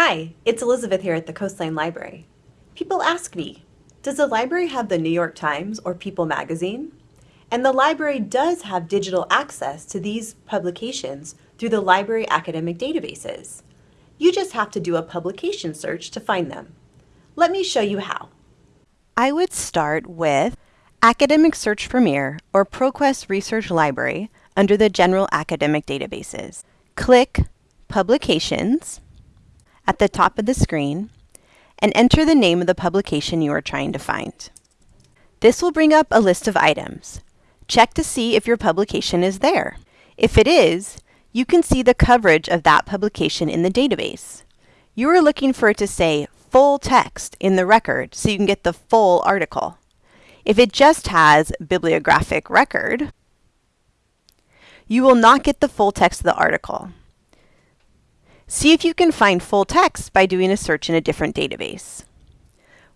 Hi, it's Elizabeth here at the Coastline Library. People ask me, does the library have the New York Times or People magazine? And the library does have digital access to these publications through the library academic databases. You just have to do a publication search to find them. Let me show you how. I would start with Academic Search Premier or ProQuest Research Library under the General Academic Databases. Click Publications at the top of the screen and enter the name of the publication you are trying to find. This will bring up a list of items. Check to see if your publication is there. If it is, you can see the coverage of that publication in the database. You are looking for it to say full text in the record so you can get the full article. If it just has bibliographic record, you will not get the full text of the article. See if you can find full text by doing a search in a different database.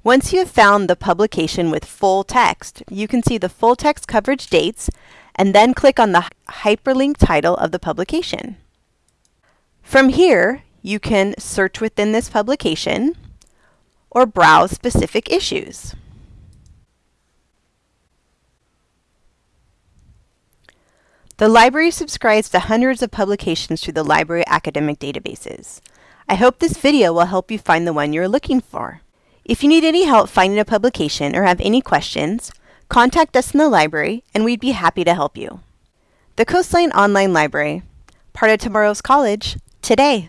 Once you have found the publication with full text, you can see the full text coverage dates and then click on the hyperlink title of the publication. From here, you can search within this publication or browse specific issues. The library subscribes to hundreds of publications through the library academic databases. I hope this video will help you find the one you're looking for. If you need any help finding a publication or have any questions, contact us in the library and we'd be happy to help you. The Coastline Online Library, part of tomorrow's college, today.